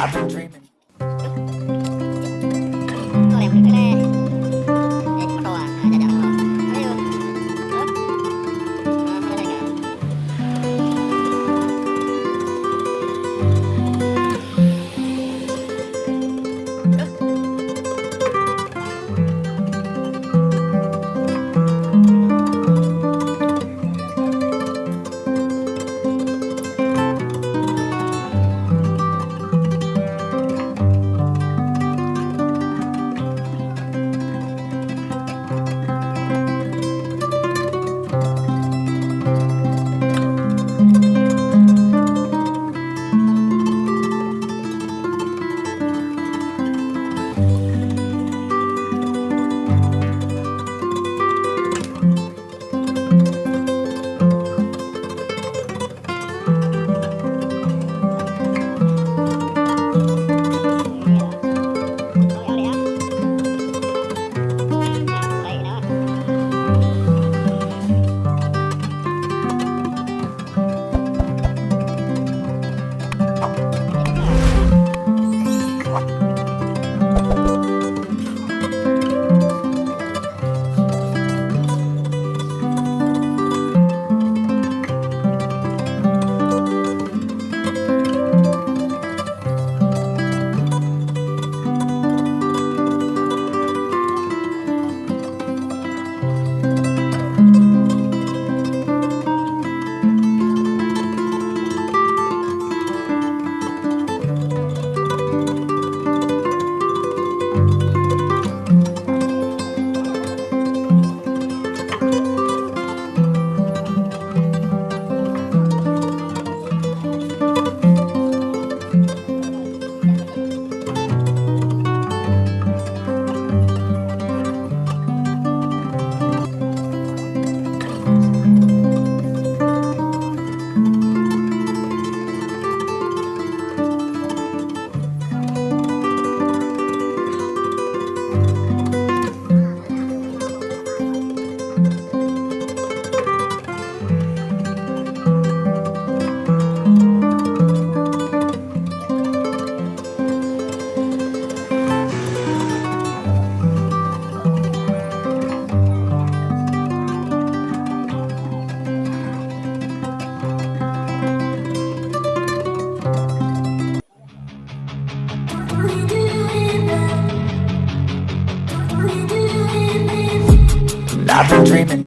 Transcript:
I've been dreaming. I've been dreaming.